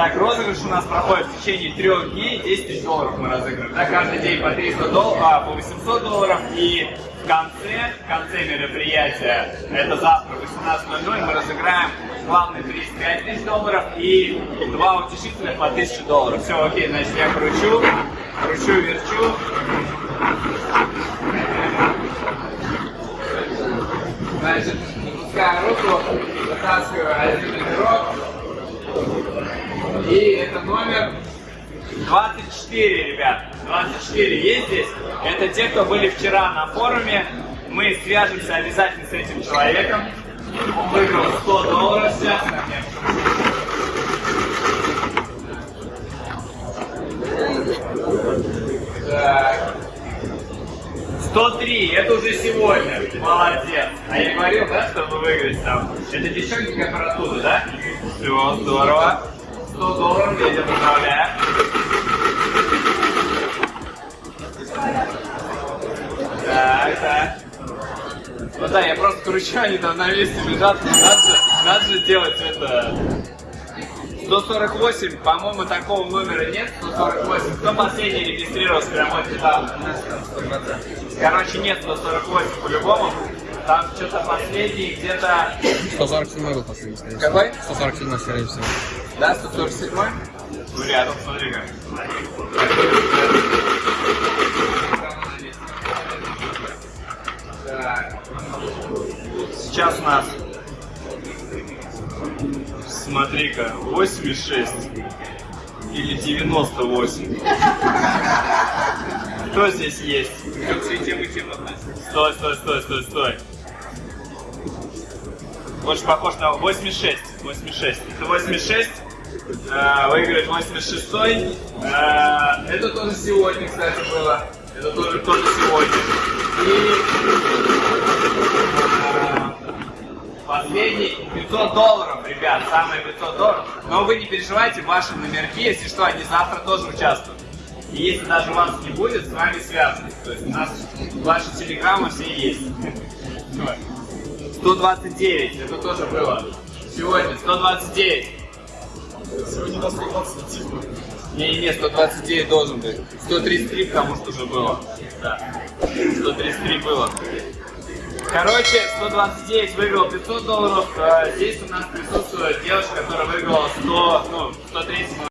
Так, розыгрыш у нас проходит в течение трех дней, 10 тысяч долларов мы разыгрываем. Да, каждый день по 300 долларов, а, по 800 долларов. И в конце, в конце мероприятия, это завтра в 18.00, мы разыграем главный приз 5 тысяч долларов и два утешительных по 1000 долларов. Все, окей, значит я кручу, кручу, верчу. Значит, запускаю руку, вытаскиваю один номерок. Это номер 24, ребят. 24 есть здесь. Это те, кто были вчера на форуме. Мы свяжемся обязательно с этим человеком. Выиграл 100 долларов сейчас. Так. 103, это уже сегодня. Молодец. А я говорил, да, что вы выиграете там. Это девчонки как оттуда, да? Все, здорово. 100 долларов, я тебя поздравляю. Так, так. Ну да, я просто кручу, они там на месте лежат. Надо же, надо же делать это. 148, по-моему, такого номера нет. 148. Кто последний регистрировался прямо вот сюда? Короче, нет 148 по-любому. Там что-то последний где-то... 147 был последний, скорее всего. Какой? 147, скорее всего. Да, 147? Ну, рядом, смотри как. Так. Сейчас у нас, смотри-ка, 86 или 98. Кто здесь есть? Стой, стой, стой, стой, стой. Больше похож на 86. 86. Это 86. Э, выиграет 86 э, Это тоже сегодня, кстати, было. Это тоже тоже сегодня. И э, последний 500 долларов, ребят, самые 500 долларов. Но вы не переживайте, ваши номерки, если что, они завтра тоже участвуют. И если даже вас не будет, с вами связаны. То есть у нас ваши телеграммы все есть. 129, это тоже было. Сегодня 129. Сегодня на 120. Не-не-не, 129 должен быть. 133 потому что уже было. Да. 133 было. Короче, 129 выиграл 500 долларов. А Здесь у нас присутствует девушка, которая выиграла 100, ну, 103